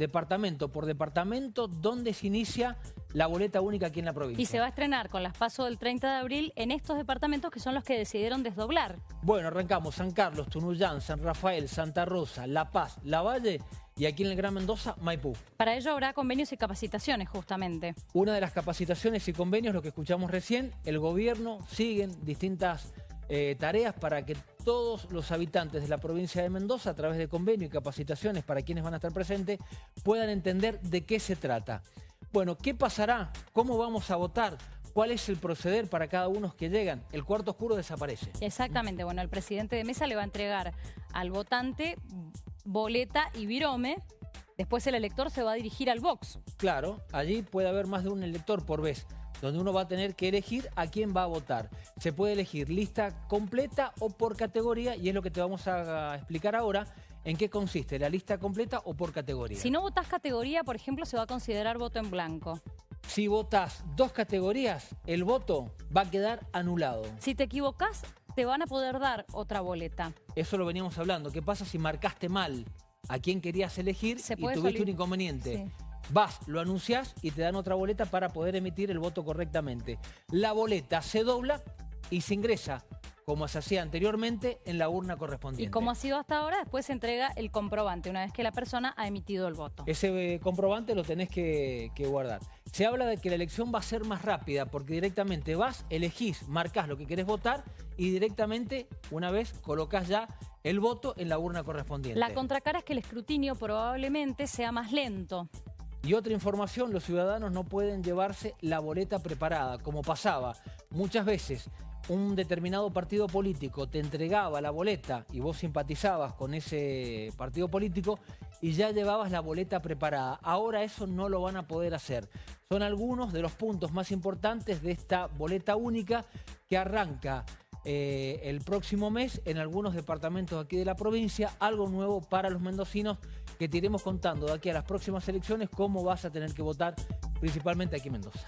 departamento por departamento, dónde se inicia la boleta única aquí en la provincia. Y se va a estrenar con las pasos del 30 de abril en estos departamentos que son los que decidieron desdoblar. Bueno, arrancamos San Carlos, Tunuyán, San Rafael, Santa Rosa, La Paz, La Valle y aquí en el Gran Mendoza, Maipú. Para ello habrá convenios y capacitaciones justamente. Una de las capacitaciones y convenios, lo que escuchamos recién, el gobierno sigue distintas eh, tareas para que todos los habitantes de la provincia de Mendoza, a través de convenio y capacitaciones para quienes van a estar presentes, puedan entender de qué se trata. Bueno, ¿qué pasará? ¿Cómo vamos a votar? ¿Cuál es el proceder para cada uno que llegan? El cuarto oscuro desaparece. Exactamente, bueno, el presidente de mesa le va a entregar al votante boleta y virome, después el elector se va a dirigir al box. Claro, allí puede haber más de un elector por vez donde uno va a tener que elegir a quién va a votar. Se puede elegir lista completa o por categoría y es lo que te vamos a explicar ahora. ¿En qué consiste? ¿La lista completa o por categoría? Si no votas categoría, por ejemplo, se va a considerar voto en blanco. Si votas dos categorías, el voto va a quedar anulado. Si te equivocas, te van a poder dar otra boleta. Eso lo veníamos hablando. ¿Qué pasa si marcaste mal a quién querías elegir y tuviste un inconveniente? Vas, lo anunciás y te dan otra boleta para poder emitir el voto correctamente. La boleta se dobla y se ingresa como se hacía anteriormente, en la urna correspondiente. Y como ha sido hasta ahora, después se entrega el comprobante, una vez que la persona ha emitido el voto. Ese eh, comprobante lo tenés que, guardar. Se habla de que la elección va a ser más rápida, porque directamente vas, elegís, marcás lo que querés votar y directamente, una vez, colocás ya el voto en la urna correspondiente. La contracara es que el escrutinio probablemente sea más lento. Y otra información, los ciudadanos no pueden llevarse la boleta preparada, como pasaba muchas veces. Un determinado partido político te entregaba la boleta y vos simpatizabas con ese partido político y ya llevabas la boleta preparada. Ahora eso no lo van a poder hacer. Son algunos de los puntos más importantes de esta boleta única que arranca eh, el próximo mes en algunos departamentos aquí de la provincia, algo nuevo para los mendocinos que te iremos contando de aquí a las próximas elecciones cómo vas a tener que votar principalmente aquí en Mendoza.